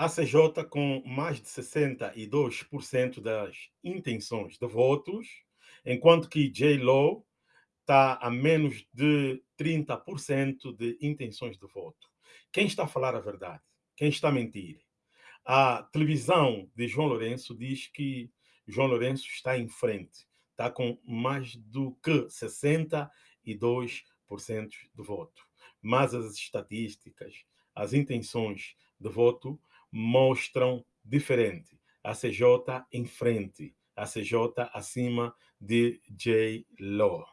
a CJ com mais de 62% das intenções de votos, enquanto que J-Law está a menos de 30% de intenções de voto. Quem está a falar a verdade? Quem está a mentir? A televisão de João Lourenço diz que João Lourenço está em frente, está com mais do que 62% de voto. Mas as estatísticas, as intenções de voto mostram diferente. A CJ em frente, a CJ acima de J. Law.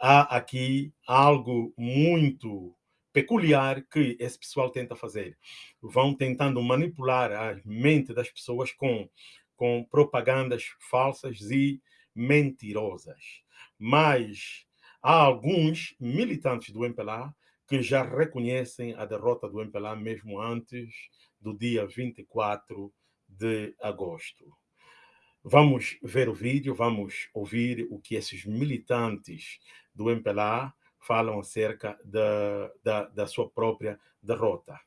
Há aqui algo muito peculiar que esse pessoal tenta fazer. Vão tentando manipular a mente das pessoas com, com propagandas falsas e mentirosas. Mas há alguns militantes do MPLA que já reconhecem a derrota do MPLA mesmo antes do dia 24 de agosto. Vamos ver o vídeo, vamos ouvir o que esses militantes do MPLA falam acerca da, da, da sua própria derrota.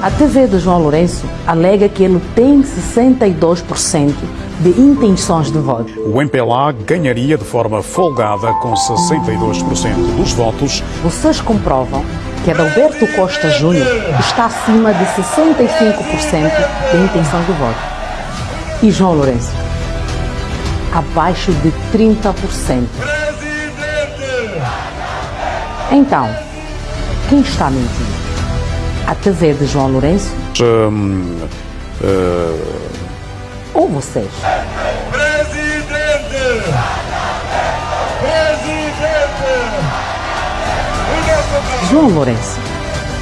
A TV de João Lourenço alega que ele tem 62% de intenções de voto. O MPLA ganharia de forma folgada com 62% dos votos. Vocês comprovam que Adalberto Costa Júnior está acima de 65% de intenções de voto. E João Lourenço? Abaixo de 30%. Então, quem está mentindo? A TV de João Lourenço? Um, uh... Ou vocês? João Lourenço,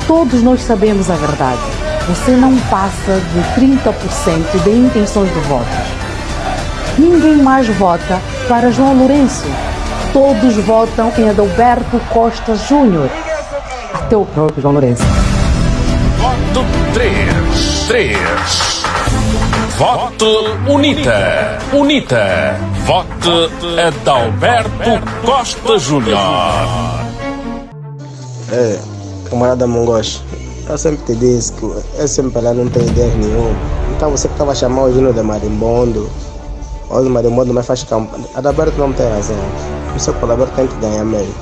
todos nós sabemos a verdade. Você não passa de 30% de intenções de votos. Ninguém mais vota para João Lourenço. Todos votam em Adalberto Costa Júnior. Até o próprio João Lourenço. Voto 3. 3. Voto UNITA. UNITA. Voto Adalberto Costa Júnior. É, camarada Mongos, eu sempre te disse que eu sempre lá não tenho ideia nenhuma. Então você que estava chamando o Gino de Marimbondo, ou de Marimbondo, mas faz campanha. Adalberto não tem razão. Por isso que o tem que ganhar mesmo.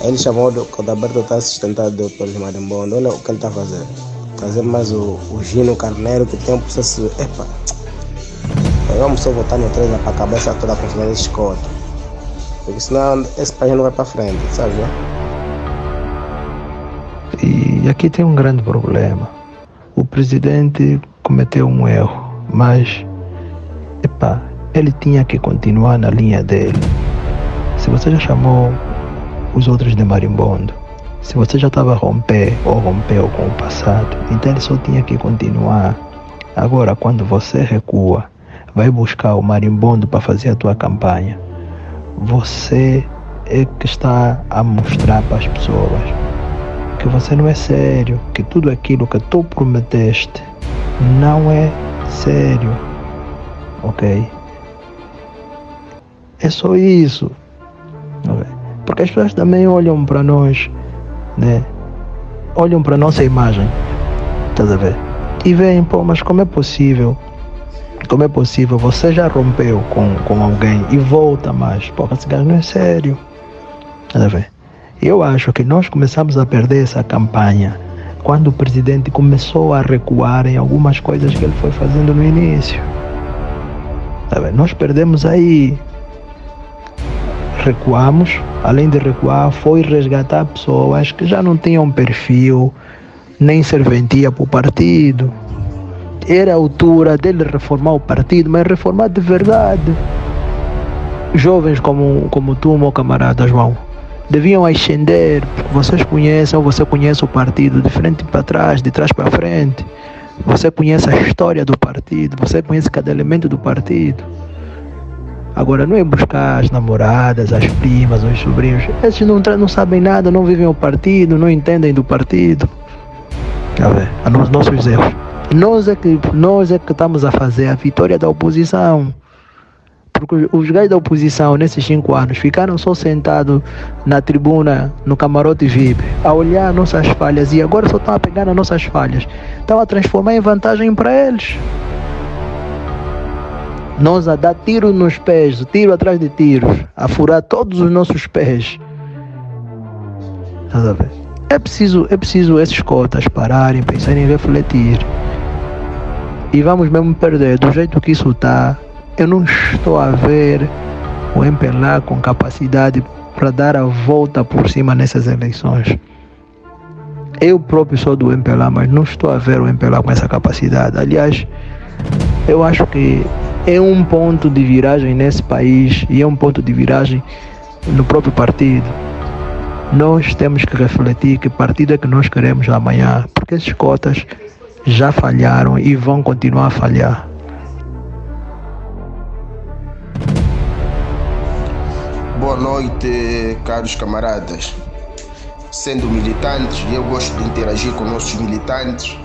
Ele chamou que o Adalberto está sustentado pelo Marimbondo. Olha o que ele está fazendo. Trazer mais o, o Gino Carneiro que tem um processo. Epa! Vamos só votar no trem para a cabeça toda com esse escoto. Porque senão esse país não vai para frente, sabe? Né? E aqui tem um grande problema. O presidente cometeu um erro, mas epa, ele tinha que continuar na linha dele. Se você já chamou os outros de marimbondo, se você já estava a romper ou rompeu com o passado, então ele só tinha que continuar. Agora, quando você recua, vai buscar o marimbondo para fazer a tua campanha, você é que está a mostrar para as pessoas que você não é sério, que tudo aquilo que tu prometeste não é sério, ok? É só isso, okay? porque as pessoas também olham para nós, né? Olham para nossa imagem, estás a ver? E veem, pô, mas como é possível? Como é possível? Você já rompeu com, com alguém e volta mais. Pô, esse gajo não é sério. Estás a ver? Eu acho que nós começamos a perder essa campanha quando o presidente começou a recuar em algumas coisas que ele foi fazendo no início. Tá nós perdemos aí. Recuamos, além de recuar, foi resgatar pessoas que já não tinham perfil, nem serventia para o partido. Era a altura dele reformar o partido, mas reformar de verdade. Jovens como, como tu, meu camarada João deviam ascender, porque vocês conhecem ou você conhece o partido de frente para trás, de trás para frente. Você conhece a história do partido, você conhece cada elemento do partido. Agora não é buscar as namoradas, as primas, os sobrinhos. Esses não, não sabem nada, não vivem o partido, não entendem do partido. A ver, a nos, nossos erros. Nós é, que, nós é que estamos a fazer a vitória da oposição. Porque os gajos da oposição, nesses cinco anos, ficaram só sentados na tribuna, no camarote VIP, a olhar nossas falhas e agora só estão a pegar nas nossas falhas. Estão a transformar em vantagem para eles. Nós a dar tiro nos pés, tiro atrás de tiros, a furar todos os nossos pés. É preciso, é preciso esses cotas pararem, pensarem em refletir. E vamos mesmo perder do jeito que isso está eu não estou a ver o MPLA com capacidade para dar a volta por cima nessas eleições. Eu próprio sou do MPLA, mas não estou a ver o MPLA com essa capacidade. Aliás, eu acho que é um ponto de viragem nesse país e é um ponto de viragem no próprio partido. Nós temos que refletir que partido é que nós queremos amanhã, porque esses cotas já falharam e vão continuar a falhar. Boa noite, caros camaradas. Sendo militantes, eu gosto de interagir com nossos militantes,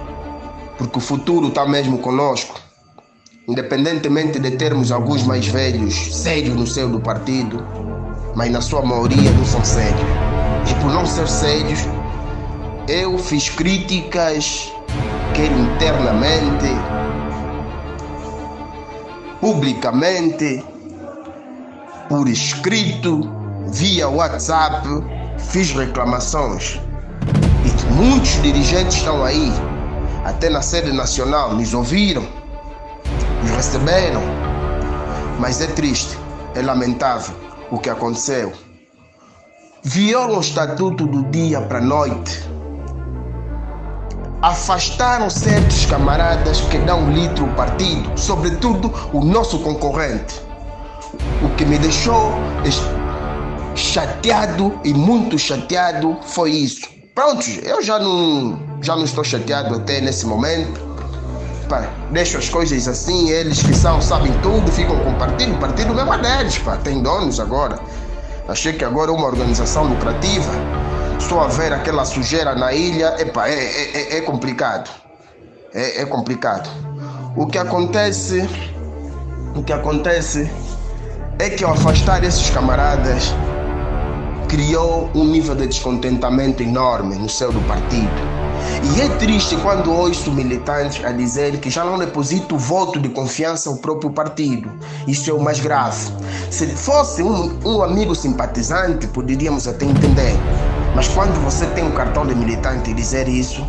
porque o futuro está mesmo conosco. Independentemente de termos alguns mais velhos, sérios no seio do partido, mas na sua maioria não são sérios. E por não ser sérios, eu fiz críticas, quer internamente, publicamente, por escrito, via WhatsApp, fiz reclamações. E muitos dirigentes estão aí, até na sede nacional, nos ouviram, nos receberam. Mas é triste, é lamentável o que aconteceu. Violam o estatuto do dia para a noite. Afastaram certos camaradas que dão litro ao partido, sobretudo o nosso concorrente o que me deixou chateado e muito chateado foi isso. Pronto, eu já não, já não estou chateado até nesse momento. Pá, deixo as coisas assim, eles que são, sabem tudo, ficam com o partido. O partido mesmo é deles, pá, tem donos agora. Achei que agora é uma organização lucrativa. Estou a ver aquela sujeira na ilha, epa, é, é, é, é complicado. É, é complicado. O que acontece, o que acontece é que ao afastar esses camaradas, criou um nível de descontentamento enorme no céu do partido. E é triste quando ouço militantes a dizer que já não deposita o voto de confiança ao próprio partido. Isso é o mais grave. Se fosse um, um amigo simpatizante, poderíamos até entender. Mas quando você tem um cartão de militante e dizer isso,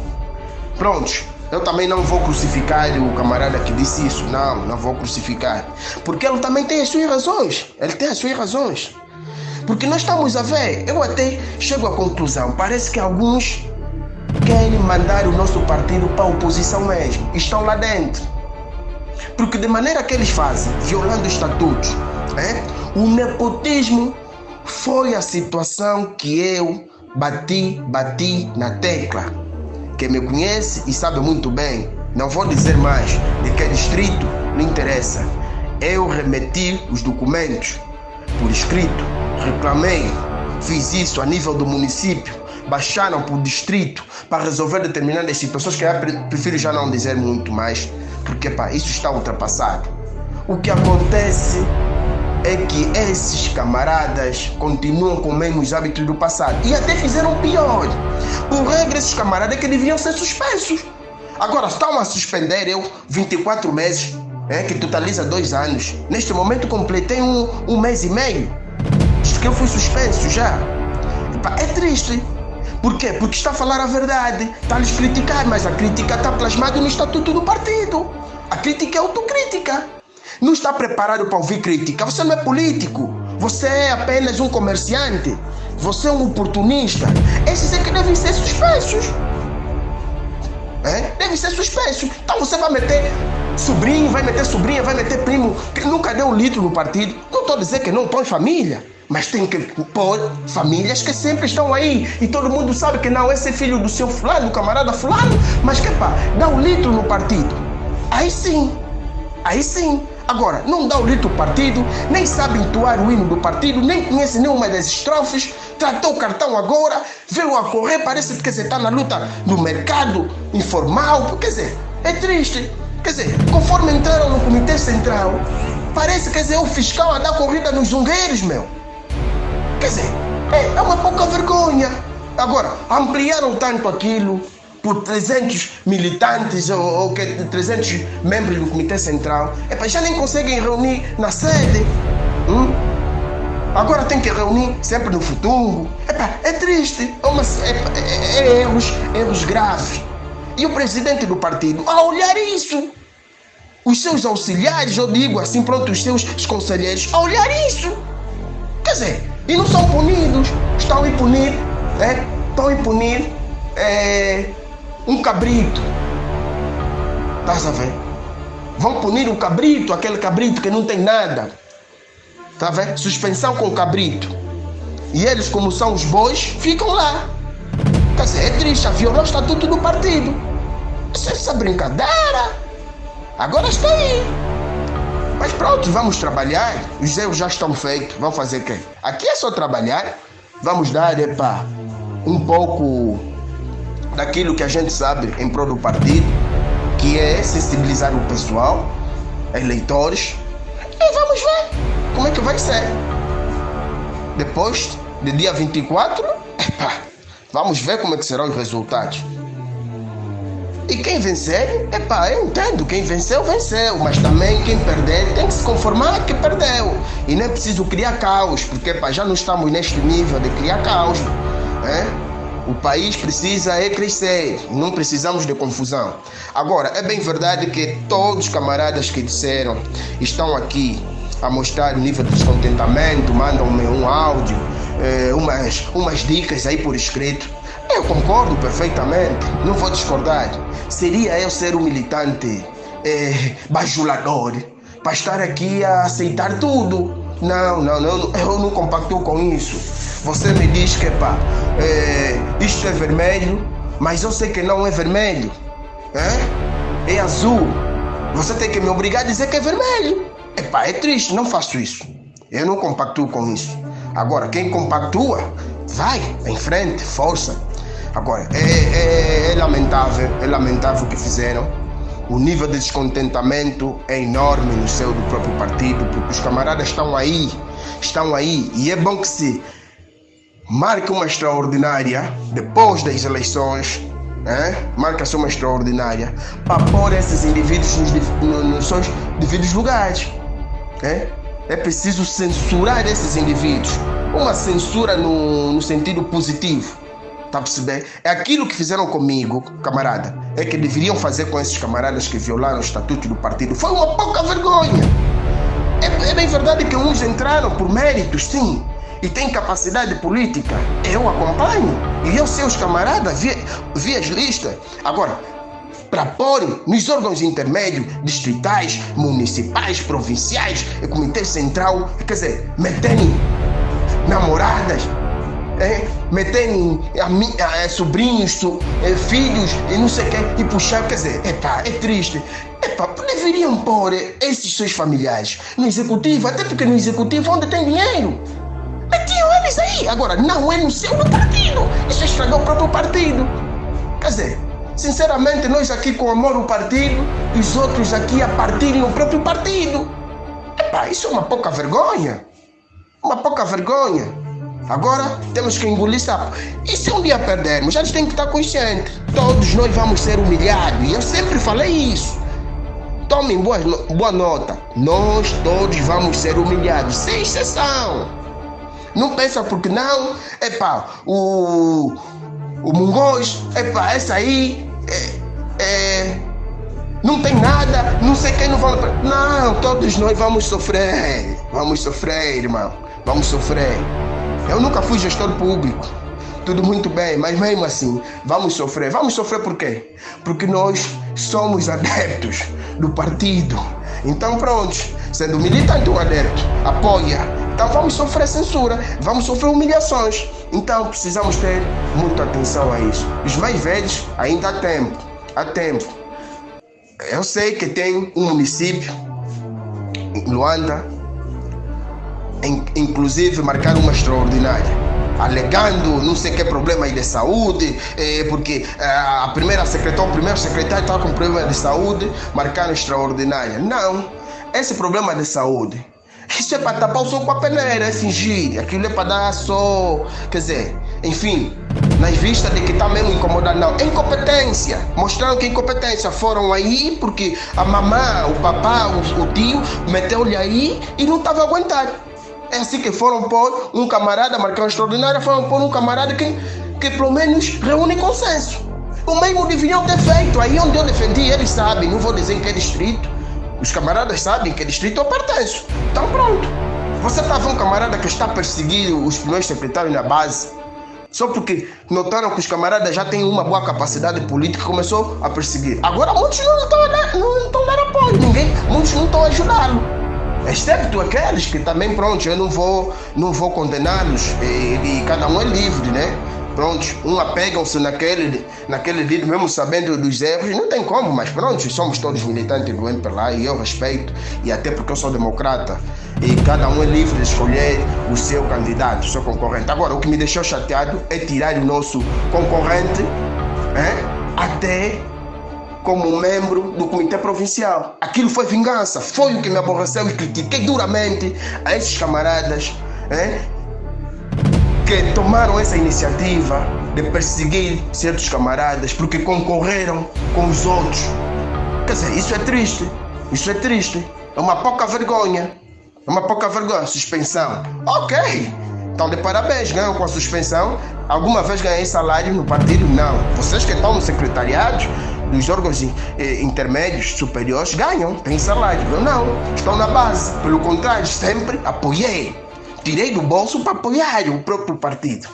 pronto, eu também não vou crucificar o camarada que disse isso. Não, não vou crucificar. Porque ele também tem as suas razões. Ele tem as suas razões. Porque nós estamos a ver, eu até chego à conclusão, parece que alguns querem mandar o nosso partido para a oposição mesmo. Estão lá dentro. Porque de maneira que eles fazem, violando estatutos, é? o nepotismo foi a situação que eu bati, bati na tecla. Quem me conhece e sabe muito bem, não vou dizer mais de que distrito, não interessa. Eu remeti os documentos por escrito, reclamei, fiz isso a nível do município, baixaram por distrito para resolver determinadas situações que eu prefiro já não dizer muito mais, porque pá, isso está ultrapassado. O que acontece é que esses camaradas continuam com os mesmos hábitos do passado e até fizeram pior. Por regra, esses camaradas é que deviam ser suspensos. Agora estão a suspender eu 24 meses, é, que totaliza dois anos. Neste momento completei um, um mês e meio. Diz que eu fui suspenso já. É triste. Por quê? Porque está a falar a verdade. Está a lhes criticar, mas a crítica está plasmada no estatuto do partido. A crítica é autocrítica não está preparado para ouvir crítica. Você não é político. Você é apenas um comerciante. Você é um oportunista. Esses é que devem ser suspensos. É? Devem ser suspensos. Então você vai meter sobrinho, vai meter sobrinha, vai meter primo que nunca deu um litro no partido. Não estou dizer que não em família. Mas tem que pôr famílias que sempre estão aí. E todo mundo sabe que não, esse é filho do seu fulano, do camarada fulano. Mas que pá, dá um litro no partido. Aí sim. Aí sim. Agora, não dá o litro partido, nem sabe entoar o hino do partido, nem conhece nenhuma das estrofes, tratou o cartão agora, veio a correr, parece que você está na luta no mercado informal. Quer dizer, é triste. Quer dizer, conforme entraram no Comitê Central, Parece, quer dizer, o fiscal a dar corrida nos zungueiros, meu. Quer dizer, é, é uma pouca vergonha. Agora, ampliaram tanto aquilo por 300 militantes ou, ou que 300 membros do Comitê Central. Epa, já nem conseguem reunir na sede. Hum? Agora tem que reunir sempre no futuro. Epa, é triste. É, uma, é, é, é erros, erros graves. E o presidente do partido, a olhar isso, os seus auxiliares, eu digo assim, pronto, os seus conselheiros, a olhar isso. Quer dizer, e não são punidos, estão a punir, é, estão a punir é, um cabrito. Estás a ver? Vão punir o cabrito, aquele cabrito que não tem nada. Está a ver? Suspensão com cabrito. E eles, como são os bois, ficam lá. Quer dizer, é triste, violou o estatuto do partido. Isso, essa brincadeira. Agora está aí. Mas pronto, vamos trabalhar. Os erros já estão feitos. Vamos fazer o quê? Aqui é só trabalhar. Vamos dar, epa, um pouco daquilo que a gente sabe em prol do partido, que é sensibilizar o pessoal, eleitores. E vamos ver como é que vai ser. Depois, de dia 24, epa, vamos ver como é que serão os resultados. E quem vencer, epá, eu entendo, quem venceu, venceu, mas também quem perder tem que se conformar que perdeu. E não é preciso criar caos, porque epá, já não estamos neste nível de criar caos. Né? O país precisa é crescer, não precisamos de confusão. Agora, é bem verdade que todos os camaradas que disseram estão aqui a mostrar o nível de descontentamento, mandam-me um áudio, eh, umas, umas dicas aí por escrito. Eu concordo perfeitamente, não vou discordar. Seria eu ser um militante é, bajulador para estar aqui a aceitar tudo. Não, não, não, eu não compacto com isso. Você me diz que pá, é, isto é vermelho, mas eu sei que não é vermelho. É, é azul. Você tem que me obrigar a dizer que é vermelho. Epá, é triste, não faço isso. Eu não compactuo com isso. Agora, quem compactua, vai em frente, força. Agora, é, é, é lamentável, é lamentável o que fizeram. O nível de descontentamento é enorme no seu do próprio partido, porque os camaradas estão aí, estão aí, e é bom que se marque uma extraordinária depois das eleições, né? marca-se uma extraordinária para pôr esses indivíduos nos, nos, nos seus devidos lugares. Né? É preciso censurar esses indivíduos, uma censura no, no sentido positivo Tá a perceber? É aquilo que fizeram comigo, camarada. É que deveriam fazer com esses camaradas que violaram o estatuto do partido. Foi uma pouca vergonha. É, é bem verdade que uns entraram por méritos, sim. E têm capacidade política. Eu acompanho. E eu sei os camaradas, vi, vi as listas. Agora, para pôr nos órgãos intermédios, distritais, municipais, provinciais, comitê central, quer dizer, meterem namoradas, é, meterem é, sobrinhos, é, filhos e não sei o que, e puxar, quer dizer, epá, é triste. Epá, deveriam pôr esses seus familiares no executivo, até porque no executivo é onde tem dinheiro. Metiam eles aí. Agora, não é no seu no partido. Isso estragou o próprio partido. Quer dizer, sinceramente, nós aqui com amor o partido, e os outros aqui a partirem o próprio partido. Epá, isso é uma pouca vergonha. Uma pouca vergonha. Agora temos que engolir sapo. E se um dia perdermos, gente tem que estar consciente. Todos nós vamos ser humilhados. E eu sempre falei isso. Tomem boa, boa nota. Nós todos vamos ser humilhados, sem exceção. Não pensa porque não, epá, o, o Mungos, epá, essa aí é, é, não tem nada, não sei quem não vai. Não, todos nós vamos sofrer. Vamos sofrer, irmão. Vamos sofrer. Eu nunca fui gestor público. Tudo muito bem, mas mesmo assim, vamos sofrer. Vamos sofrer por quê? Porque nós somos adeptos do partido. Então, pronto, sendo militante ou adepto, apoia. Então, vamos sofrer censura, vamos sofrer humilhações. Então, precisamos ter muita atenção a isso. Os mais velhos, ainda há tempo. Há tempo. Eu sei que tem um município, Luanda, inclusive marcar uma extraordinária alegando não sei que problema de saúde, eh, porque eh, a primeira secretária, o primeiro secretário estava com problema de saúde, marcaram extraordinária. Não, esse problema de saúde, isso é para tapar o som com a peneira, é fingir. Aquilo é para dar só. Quer dizer, enfim, nas vistas de que está mesmo incomodado, não. É incompetência. Mostraram que incompetência. Foram aí porque a mamã, o papá, o, o tio meteu-lhe aí e não estava aguentando. É assim que foram pôr um camarada, marcão extraordinário, foram pôr um camarada que, que pelo menos reúne consenso. O mesmo deviam ter feito. Aí onde eu defendi, eles sabem, não vou dizer em que distrito. Os camaradas sabem que distrito eu pertenço. Então pronto. Você está vendo um camarada que está perseguindo os primeiros secretários na base, só porque notaram que os camaradas já têm uma boa capacidade política começou a perseguir. Agora muitos não estão dar, não estão dar apoio, ninguém, muitos não estão a ajudá-lo. Excepto aqueles que também, pronto, eu não vou, não vou condená-los, e, e cada um é livre, né? Pronto, um apegam-se naquele, naquele líder, mesmo sabendo dos erros, não tem como, mas pronto, somos todos militantes do MPLA e eu respeito, e até porque eu sou democrata, e cada um é livre de escolher o seu candidato, o seu concorrente. Agora, o que me deixou chateado é tirar o nosso concorrente é, até como membro do comitê provincial. Aquilo foi vingança, foi o que me aborreceu e critiquei duramente a esses camaradas é, que tomaram essa iniciativa de perseguir certos camaradas porque concorreram com os outros. Quer dizer, isso é triste. Isso é triste. É uma pouca vergonha. É uma pouca vergonha. Suspensão. Ok. Então, de parabéns, ganham com a suspensão. Alguma vez ganhei salário no partido? Não. Vocês que estão no secretariado, nos órgãos eh, intermédios, superiores, ganham, têm salário. Eu não. Estão na base. Pelo contrário, sempre apoiei tirei do bolso para apoiar o próprio partido.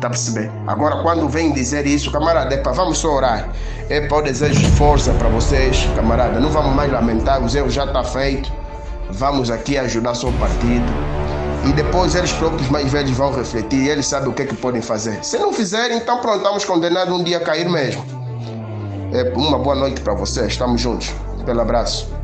Tá percebendo? Agora, quando vem dizer isso, camarada, epa, vamos só orar. É para o desejo de força para vocês, camarada. Não vamos mais lamentar, os erros já está feito. Vamos aqui ajudar o partido. E depois eles próprios mais velhos vão refletir, eles sabem o que é que podem fazer. Se não fizerem, então pronto, estamos condenados um dia a cair mesmo. É uma boa noite para vocês, estamos juntos. Pelo abraço.